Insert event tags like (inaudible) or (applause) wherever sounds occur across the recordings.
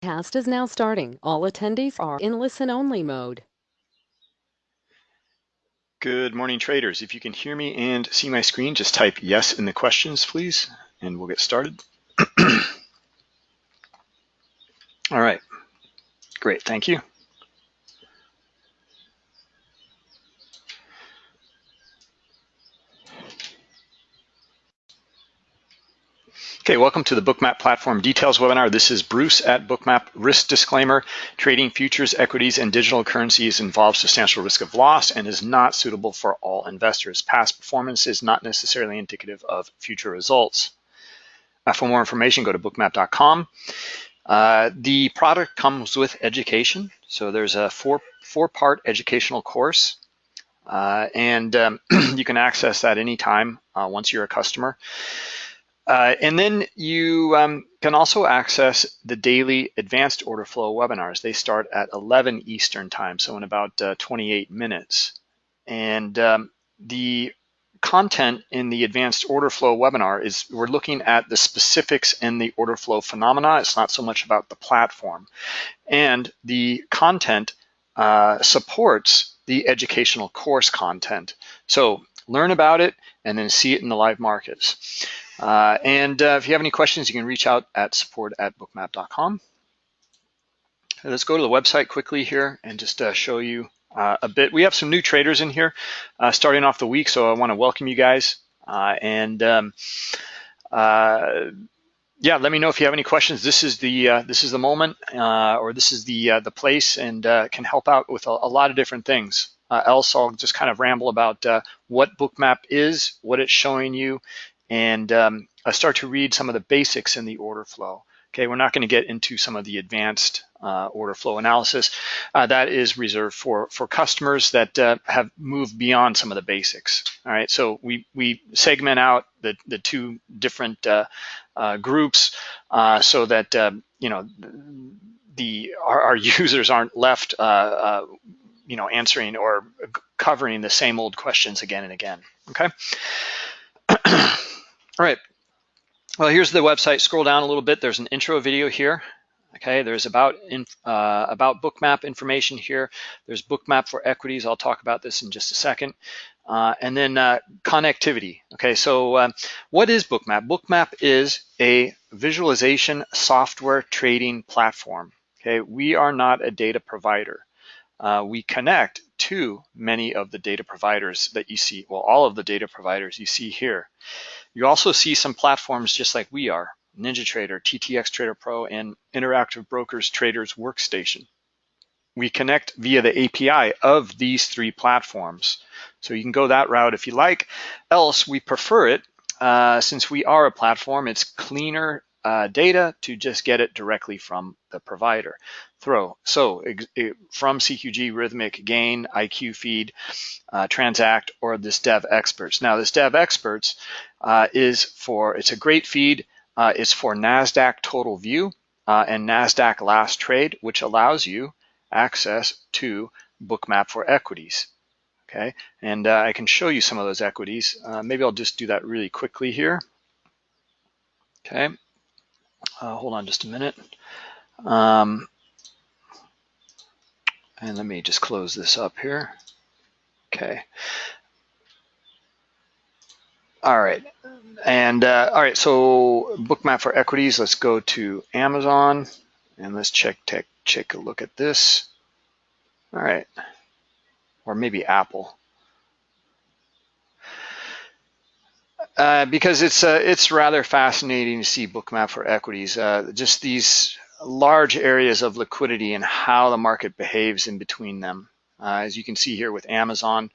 Cast is now starting. All attendees are in listen-only mode. Good morning, traders. If you can hear me and see my screen, just type yes in the questions, please, and we'll get started. (clears throat) All right, great, thank you. Okay, welcome to the Bookmap Platform Details webinar. This is Bruce at Bookmap. Risk disclaimer, trading futures, equities, and digital currencies involves substantial risk of loss and is not suitable for all investors. Past performance is not necessarily indicative of future results. Uh, for more information, go to bookmap.com. Uh, the product comes with education. So there's a four, four part educational course. Uh, and um, (clears throat) you can access that anytime uh, once you're a customer. Uh, and then you um, can also access the daily advanced order flow webinars. They start at 11 Eastern time, so in about uh, 28 minutes. And um, the content in the advanced order flow webinar is we're looking at the specifics in the order flow phenomena. It's not so much about the platform. And the content uh, supports the educational course content. So learn about it and then see it in the live markets. Uh, and uh, if you have any questions, you can reach out at support at bookmap.com. Let's go to the website quickly here and just uh, show you uh, a bit. We have some new traders in here uh, starting off the week, so I want to welcome you guys. Uh, and um, yeah, let me know if you have any questions. This is the this is the moment, or this is the the place, and can help out with a, a lot of different things. else, I'll just kind of ramble about what Bookmap is, what it's showing you, and um, start to read some of the basics in the order flow. Okay, we're not going to get into some of the advanced uh, order flow analysis. Uh, that is reserved for for customers that uh, have moved beyond some of the basics. All right, so we we segment out the the two different uh, uh, groups uh, so that um, you know the our, our, (laughs) users aren't left you know answering or covering the same old questions again and again. Okay. (clears throat) All right. Well, here's the website. Scroll down a little bit. There's an intro video here. Okay, there's about in, uh, about bookmap information here. There's bookmap for equities. I'll talk about this in just a second. Uh, and then uh, connectivity. Okay, so uh, what is bookmap? Bookmap is a visualization software trading platform. Okay, we are not a data provider. Uh, we connect to many of the data providers that you see, well, all of the data providers you see here. You also see some platforms just like we are, NinjaTrader, TTX Trader Pro, and Interactive Brokers Traders Workstation. We connect via the API of these three platforms. So you can go that route if you like. Else, we prefer it, uh, since we are a platform, it's cleaner uh, data to just get it directly from the provider. Throw. So it, from CQG, Rithmic Gain, IQ Feed, uh, Transact, or this Devexperts. Now this Devexperts uh, is for, it's a great feed. Uh, it's for NASDAQ Total View uh, and NASDAQ Last Trade, which allows you access to Bookmap for equities. Okay, and uh, I can show you some of those equities. maybe I'll just do that really quickly here. Okay, uh, hold on just a minute. Um, and let me just close this up here. Okay. All right. And uh, all right, so bookmap for equities, let's go to Amazon and let's check, check, check a look at this. All right. Or maybe Apple. Uh, because it's uh, it's rather fascinating to see bookmap for equities. Uh, just these large areas of liquidity and how the market behaves in between them. Uh, as you can see here with Amazon,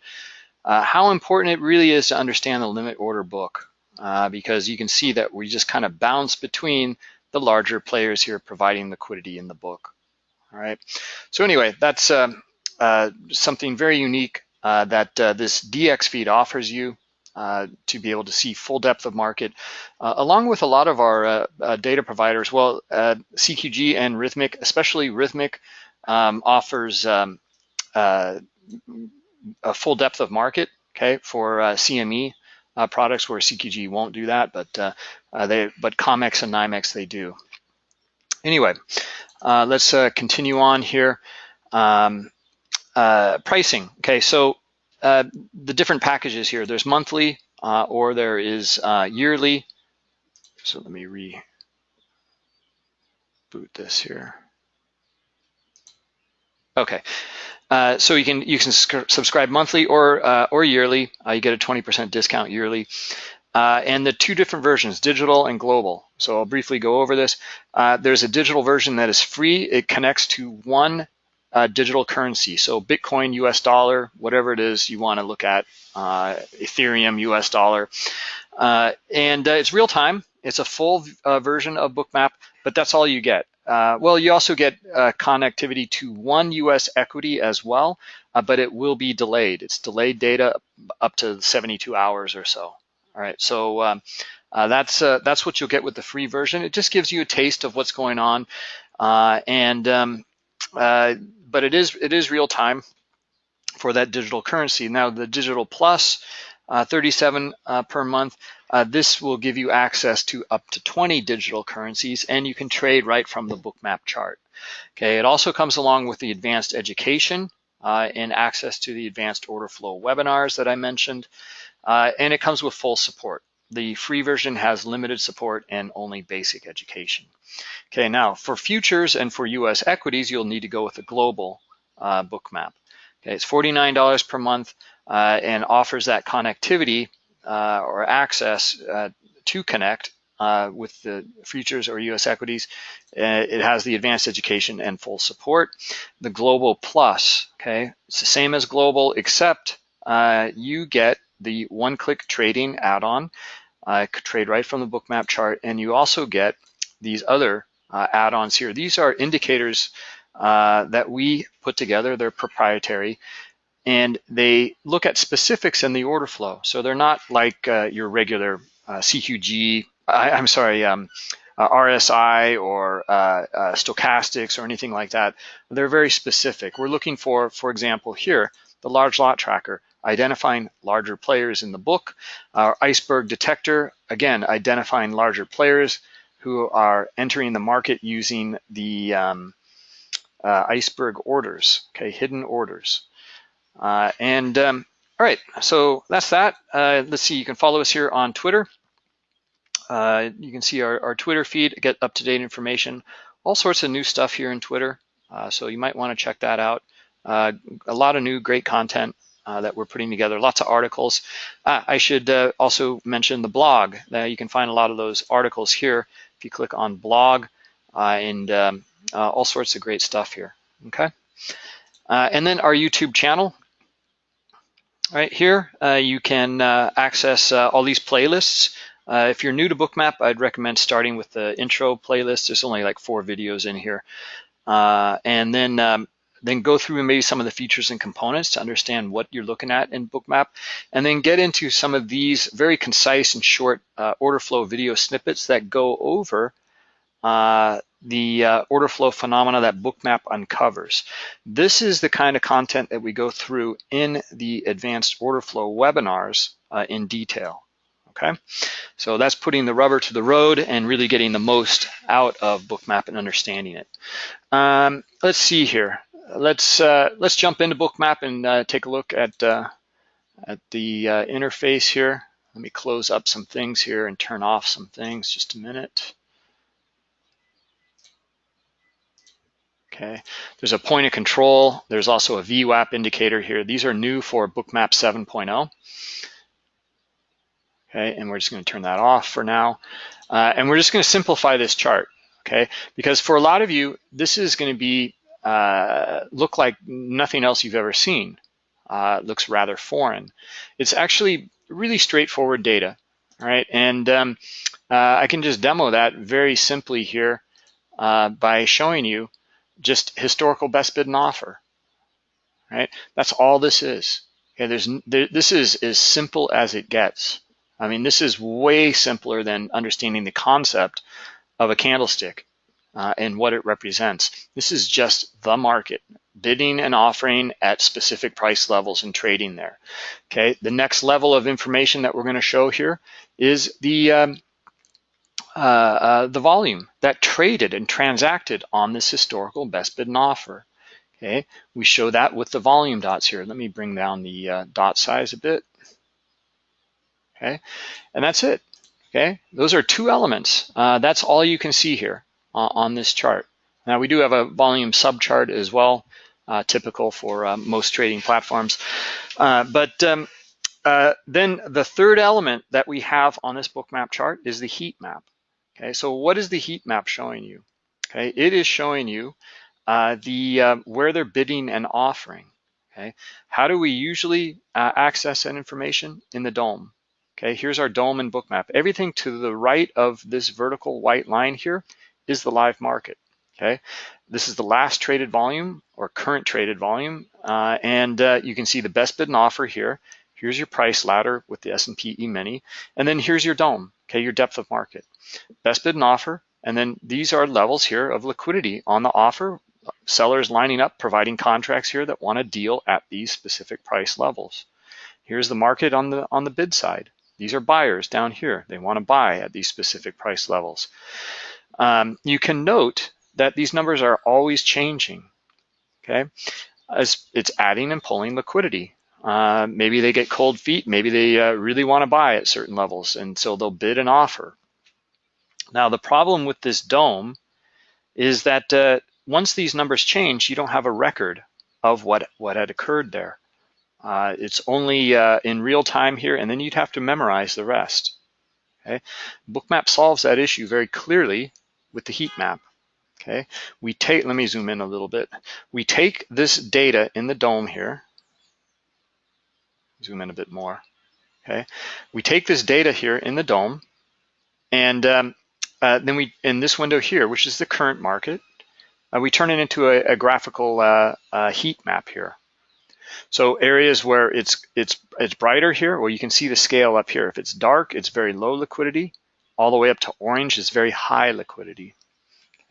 uh, how important it really is to understand the limit order book uh, because you can see that we just kind of bounce between the larger players here providing liquidity in the book. All right. So anyway, that's um, uh, something very unique uh, that this dxFeed offers you. Uh, to be able to see full depth of market, uh, along with a lot of our uh, uh data providers. Well, CQG and Rithmic, especially Rithmic, um, offers um, a full depth of market, okay, for CME products where CQG won't do that, but they, but COMEX and NYMEX they do. Anyway, let's continue on here. Um, uh, pricing. Okay, so uh, the different packages here. There's monthly uh, or there is uh, yearly. So let me reboot this here. Okay, uh, so you can you can subscribe monthly or uh, or yearly. You get a 20% discount yearly. And the two different versions, digital and global. So I'll briefly go over this. There's a digital version that is free. It connects to one uh, digital currency. So Bitcoin, US dollar, whatever it is you want to look at, uh, Ethereum, US dollar. Uh, and uh, it's real time. It's a full uh, version of Bookmap, but that's all you get. Uh, well, you also get connectivity to one US equity as well, but it will be delayed. It's delayed data up to 72 hours or so. All right, so um, that's that's what you'll get with the free version. It just gives you a taste of what's going on, and um, but it is it is real time for that digital currency. Now the digital plus, uh, 37 uh, per month, uh, this will give you access to up to 20 digital currencies and you can trade right from the bookmap chart. Okay, it also comes along with the advanced education uh, and access to the advanced order flow webinars that I mentioned. Uh, and it comes with full support. The free version has limited support and only basic education. Okay, now for futures and for US equities, you'll need to go with a global uh, bookmap. Okay, it's $49 per month uh, and offers that connectivity uh, or access uh, to connect uh, with the futures or US equities. Uh, it has the advanced education and full support. The Global Plus, okay, it's the same as Global except you get the one-click trading add-on uh, trade right from the bookmap chart. And you also get these other uh, add-ons here. These are indicators uh, that we put together. They're proprietary and they look at specifics in the order flow. So they're not like uh, your regular uh, CQG, I, am sorry, um, uh, RSI or uh, stochastics or anything like that. They're very specific. We're looking for, for example, here, the large lot tracker identifying larger players in the book. Our iceberg detector, again, identifying larger players who are entering the market using the um, uh, iceberg orders, okay, hidden orders. Uh, and um, all right, so that's that. Uh, let's see, you can follow us here on Twitter. Uh, you can see our, our, Twitter feed, get up-to-date information, all sorts of new stuff here in Twitter. Uh, so you might want to check that out. Uh, a lot of new great content uh, that we're putting together, lots of articles. Uh, I should uh, also mention the blog. Uh, you can find a lot of those articles here if you click on blog uh, and um, all sorts of great stuff here, okay? and then our YouTube channel. Right here, you can access all these playlists. if you're new to Bookmap, I'd recommend starting with the intro playlist. There's only like four videos in here. and then um, then go through maybe some of the features and components to understand what you're looking at in Bookmap, and then get into some of these very concise and short uh, order flow video snippets that go over uh, the uh, order flow phenomena that Bookmap uncovers. This is the kind of content that we go through in the advanced order flow webinars uh, in detail. Okay, so that's putting the rubber to the road and really getting the most out of Bookmap and understanding it. Um, let's see here let's uh, let's jump into Bookmap and uh, take a look at uh, at the uh, interface here. Let me close up some things here and turn off some things. Just a minute. Okay, there's a point of control. There's also a VWAP indicator here. These are new for Bookmap 7.0. Okay, and we're just going to turn that off for now. Uh, and we're just going to simplify this chart. Okay, because for a lot of you, this is going to be uh, look like nothing else you've ever seen. Uh, looks rather foreign. It's actually really straightforward data, right? And um, uh, I can just demo that very simply here uh, by showing you just historical best bid and offer, right? That's all this is. Okay, there's there, this is as simple as it gets. I mean, this is way simpler than understanding the concept of a candlestick uh, and what it represents. This is just the market, bidding and offering at specific price levels and trading there. Okay, the next level of information that we're going to show here is the um, uh, uh, the volume that traded and transacted on this historical best bid and offer. Okay, we show that with the volume dots here. Let me bring down the uh, dot size a bit. Okay, and that's it. Okay, those are two elements. Uh, that's all you can see here uh, on this chart. Now we do have a volume subchart as well, uh, typical for uh, most trading platforms. Uh, but um, uh, then the third element that we have on this bookmap chart is the heat map. Okay, so what is the heat map showing you? Okay, it is showing you uh, the where they're bidding and offering. Okay, how do we usually access that information in the DOM? Okay, here's our DOM and bookmap. Everything to the right of this vertical white line here is the live market. Okay, this is the last traded volume or current traded volume, uh, and uh, you can see the best bid and offer here. Here's your price ladder with the S&P E-mini, and then here's your DOM. Okay, your depth of market, best bid and offer, and then these are levels here of liquidity on the offer. Sellers lining up, providing contracts here that want to deal at these specific price levels. Here's the market on the on the bid side. These are buyers down here. They want to buy at these specific price levels. Um, you can note that these numbers are always changing, okay? As it's adding and pulling liquidity. Uh, maybe they get cold feet. Maybe they uh, really want to buy at certain levels, and so they'll bid and offer. Now, the problem with this DOM is that uh, once these numbers change, you don't have a record of what, what had occurred there. Uh, it's only uh, in real time here, and then you'd have to memorize the rest. Okay, Bookmap solves that issue very clearly with the heat map. Okay, we take, let me zoom in a little bit. We take this data in the DOM here, zoom in a bit more. Okay, we take this data here in the DOM and um, uh, then we, in this window here, which is the current market, uh, we turn it into a, a graphical uh, uh heat map here. So areas where it's it's it's brighter here, well, you can see the scale up here. If it's dark, it's very low liquidity. All the way up to orange is very high liquidity.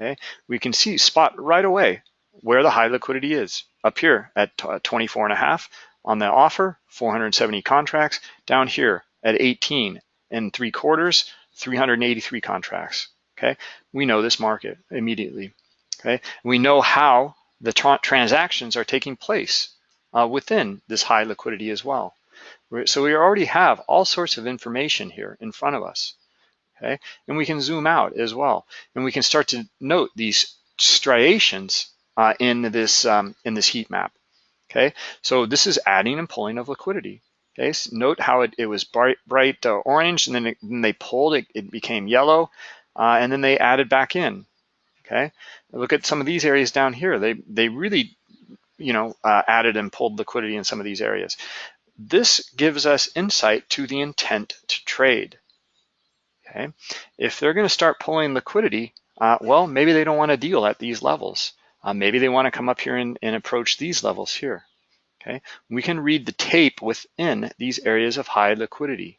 Okay, we can see spot right away where the high liquidity is. Up here at 24 and a half on the offer, 470 contracts. Down here at 18 and three quarters, 383 contracts. Okay, we know this market immediately. Okay, we know how the tra transactions are taking place uh, within this high liquidity as well. So we already have all sorts of information here in front of us. Okay, and we can zoom out as well, and we can start to note these striations uh, in this um, in this heat map. Okay, so this is adding and pulling of liquidity. Okay, so note how it, it was bright, bright uh, orange, and then, it, then, they pulled it, it became yellow, uh, and then they added back in. Okay, look at some of these areas down here. They they really you know, uh, added and pulled liquidity in some of these areas. This gives us insight to the intent to trade. Okay, if they're going to start pulling liquidity, uh, well, maybe they don't want to deal at these levels. Uh, maybe they want to come up here and, and approach these levels here. Okay, we can read the tape within these areas of high liquidity.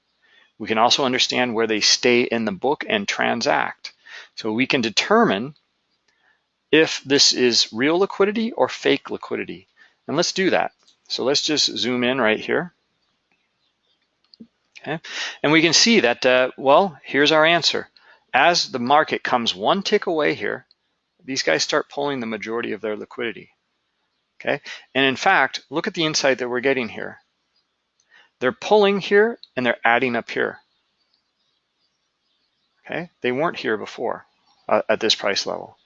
We can also understand where they stay in the book and transact. So we can determine if this is real liquidity or fake liquidity. And let's do that. So let's just zoom in right here. Okay, and we can see that, uh, well, here's our answer. As the market comes one tick away here, these guys start pulling the majority of their liquidity. Okay, and in fact, look at the insight that we're getting here. They're pulling here and they're adding up here. Okay, they weren't here before uh, at this price level.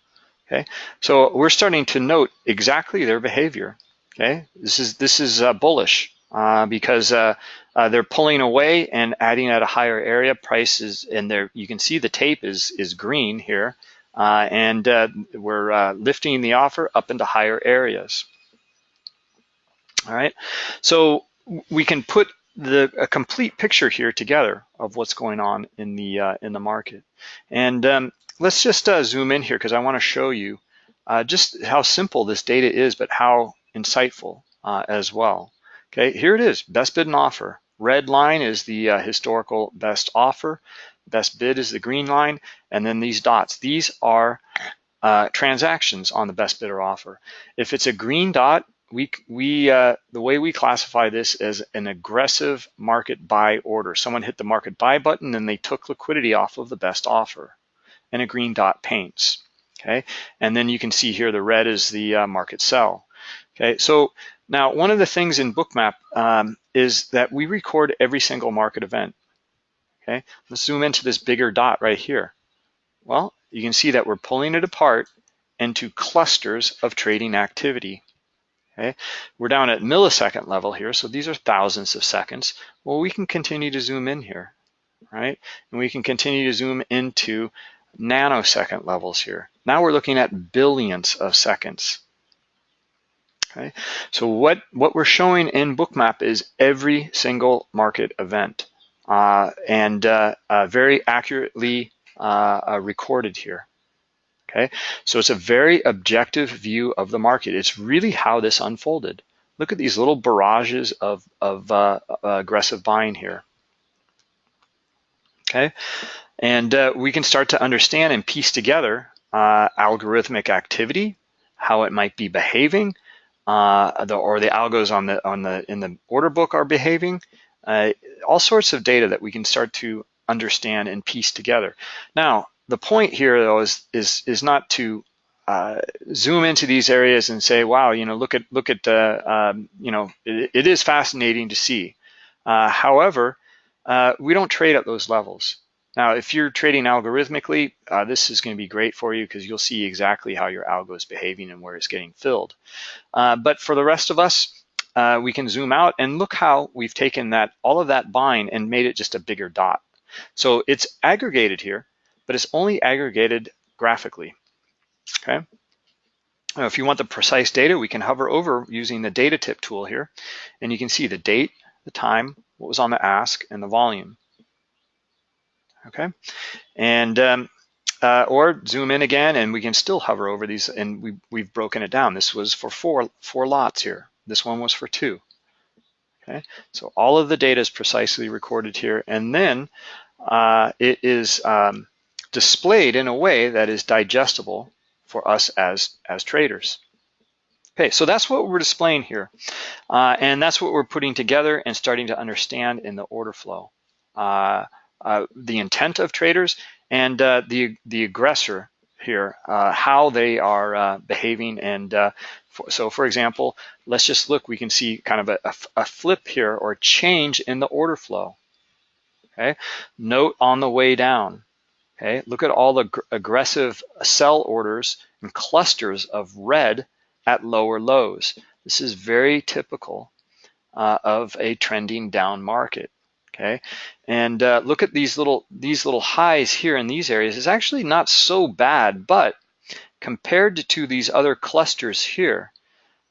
Okay, so we're starting to note exactly their behavior. Okay, this is this is uh, bullish uh, because uh, uh they're pulling away and adding at a higher area. Prices and there you can see the tape is is green here, uh, and uh, we're lifting the offer up into higher areas. All right, so we can put the a complete picture here together of what's going on in the in the market, and um, let's just uh, zoom in here because I want to show you uh, just how simple this data is, but how insightful uh, as well. Okay, here it is, best bid and offer. Red line is the uh, historical best offer. Best bid is the green line, and then these dots. These are uh, transactions on the best bid or offer. If it's a green dot, we, we uh, the way we classify this as an aggressive market buy order. Someone hit the market buy button and they took liquidity off of the best offer. and a green dot paints. Okay, and then you can see here the red is the uh, market sell. Okay, so now one of the things in Bookmap um, is that we record every single market event. Okay, let's zoom into this bigger dot right here. Well, you can see that we're pulling it apart into clusters of trading activity. Okay, we're down at millisecond level here, so these are thousands of seconds. Well, we can continue to zoom in here, right? And we can continue to zoom into nanosecond levels here. Now we're looking at billions of seconds. Okay, so what, what we're showing in Bookmap is every single market event uh, and uh, uh, very accurately uh, uh, recorded here. Okay, so it's a very objective view of the market. It's really how this unfolded. Look at these little barrages of, of uh, aggressive buying here. Okay, and we can start to understand and piece together algorithmic activity, how it might be behaving, uh, the, or the algos on the on the in the order book are behaving. Uh, all sorts of data that we can start to understand and piece together. Now, the point here though is is is not to uh, zoom into these areas and say, wow, you know, look at look at uh, um, you know, it, it is fascinating to see. Uh, however, uh, we don't trade at those levels. Now, if you're trading algorithmically, uh, this is going to be great for you because you'll see exactly how your algo is behaving and where it's getting filled. Uh, but for the rest of us, uh, we can zoom out and look how we've taken that all of that bind and made it just a bigger dot. So it's aggregated here, but it's only aggregated graphically. Okay. Now, if you want the precise data, we can hover over using the data tip tool here, and you can see the date, the time, what was on the ask, and the volume okay? And um, uh, or zoom in again and we can still hover over these and we, we've broken it down. This was for four, four lots here. This one was for two, okay? So all of the data is precisely recorded here and then uh, it is um, displayed in a way that is digestible for us as, as traders. Okay, so that's what we're displaying here. Uh, and that's what we're putting together and starting to understand in the order flow. Uh, the intent of traders and uh, the the aggressor here, uh, how they are behaving. And for, so, for example, let's just look. We can see kind of a, a, a flip here or change in the order flow. Okay, note on the way down. Okay, look at all the aggressive sell orders and clusters of red at lower lows. This is very typical uh, of a trending down market okay? And uh, look at these little these little highs here in these areas is actually not so bad, but compared to these other clusters here,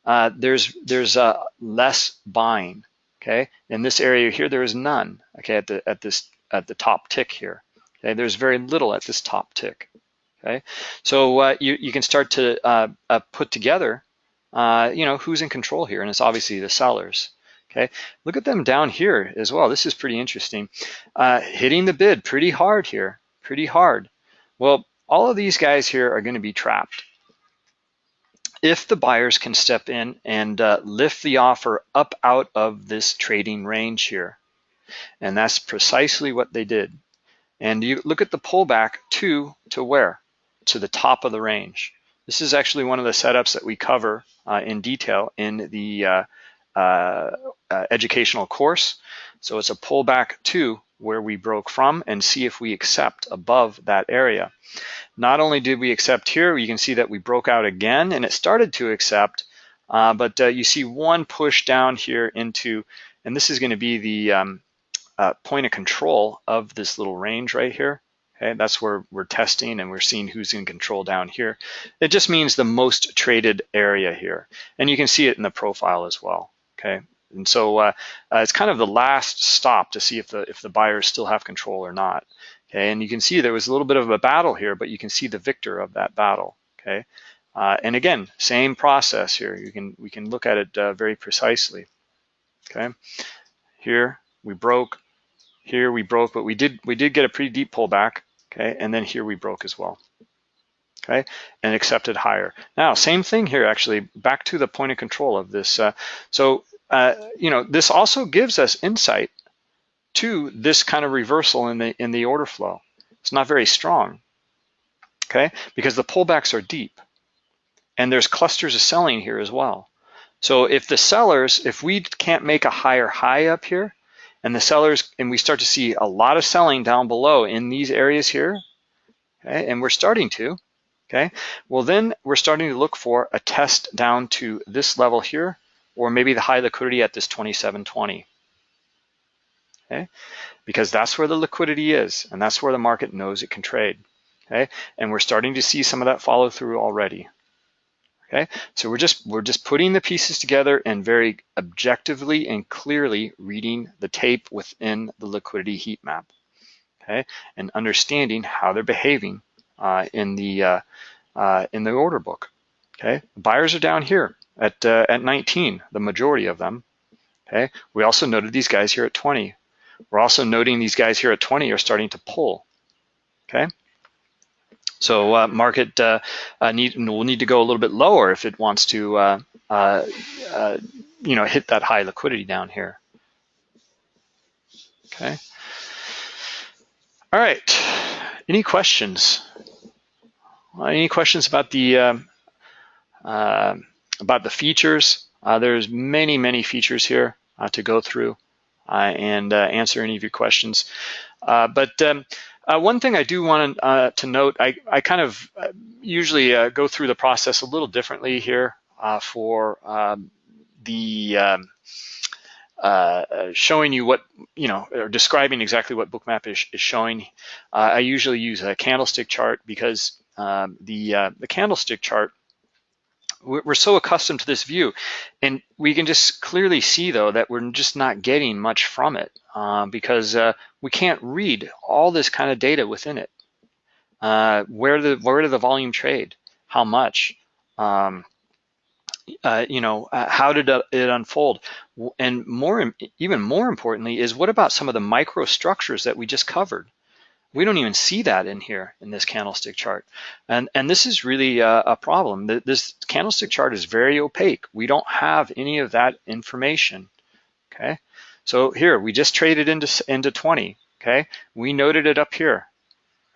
uh, there's there's uh, less buying, okay? In this area here, there is none, okay? At the at this at the top tick here, okay? There's very little at this top tick, okay? So uh, you you can start to uh, uh, put together, you know, who's in control here, and it's obviously the sellers. Okay, look at them down here as well. This is pretty interesting. Uh, hitting the bid pretty hard here, pretty hard. Well, all of these guys here are going to be trapped. If the buyers can step in and uh, lift the offer up out of this trading range here, and that's precisely what they did. And you look at the pullback to, to where? To the top of the range. This is actually one of the setups that we cover uh, in detail in the uh, uh, educational course. So it's a pullback to where we broke from and see if we accept above that area. Not only did we accept here, you can see that we broke out again and it started to accept, uh, but uh, you see one push down here into, and this is gonna be the um, uh, point of control of this little range right here. Okay, that's where we're testing and we're seeing who's in control down here. It just means the most traded area here. And you can see it in the profile as well okay? And so uh, uh, it's kind of the last stop to see if the if the buyers still have control or not. Okay, and you can see there was a little bit of a battle here, but you can see the victor of that battle. Okay, uh, and again, same process here. You can we can look at it uh, very precisely. Okay, here we broke, here we broke, but we did we did get a pretty deep pullback. Okay, and then here we broke as well okay, and accepted higher. Now, same thing here, actually, back to the point of control of this. Uh, so, uh, you know, this also gives us insight to this kind of reversal in the in the order flow. It's not very strong, okay? Because the pullbacks are deep and there's clusters of selling here as well. So if the sellers, if we can't make a higher high up here and the sellers, and we start to see a lot of selling down below in these areas here, okay, and we're starting to, okay, well then we're starting to look for a test down to this level here, or maybe the high liquidity at this 2720, okay, because that's where the liquidity is, and that's where the market knows it can trade, okay, and we're starting to see some of that follow through already. Okay, so we're just we're just putting the pieces together and very objectively and clearly reading the tape within the liquidity heat map. Okay, and understanding how they're behaving in the uh, uh, in the order book. Okay, buyers are down here at uh, at 19, the majority of them. Okay, we also noted these guys here at 20. We're also noting these guys here at 20 are starting to pull. Okay. So uh, market uh, uh, need will need to go a little bit lower if it wants to, uh, uh, uh, you know, hit that high liquidity down here. Okay. All right. Any questions? Any questions about the um, about the features? there's many many features here to go through and answer any of your questions. but um, uh, one thing I do want uh, to note, I, I kind of uh, usually uh, go through the process a little differently here uh, for um, the um, uh, showing you what, you know, or describing exactly what Bookmap is, is showing. I usually use a candlestick chart because um, the, the candlestick chart we're so accustomed to this view and we can just clearly see though that we're just not getting much from it uh, because uh, we can't read all this kind of data within it. Uh, where the where did the volume trade? How much? Um, uh, you know, uh, how did it unfold? And more, even more importantly, is what about some of the microstructures that we just covered? We don't even see that in here in this candlestick chart. And, and this is really a, a problem. This candlestick chart is very opaque. We don't have any of that information, okay? So here, we just traded into, into 20, okay? We noted it up here,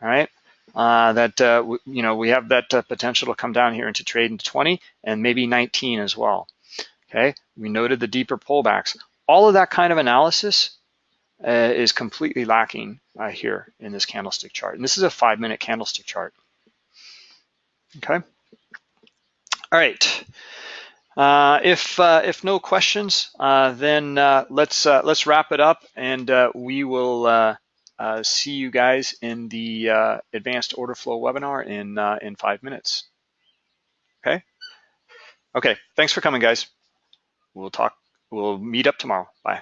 all right? Uh, that, uh, you know, we have that uh, potential to come down here into trade into 20 and maybe 19 as well, okay? We noted the deeper pullbacks. All of that kind of analysis uh, is completely lacking uh, here in this candlestick chart. And this is a five minute candlestick chart. Okay. All right. If if no questions, then let's let's wrap it up, and we will Uh, see you guys in the uh, advanced order flow webinar in uh, in five minutes. Okay. Okay. Thanks for coming, guys. We'll talk. We'll meet up tomorrow. Bye.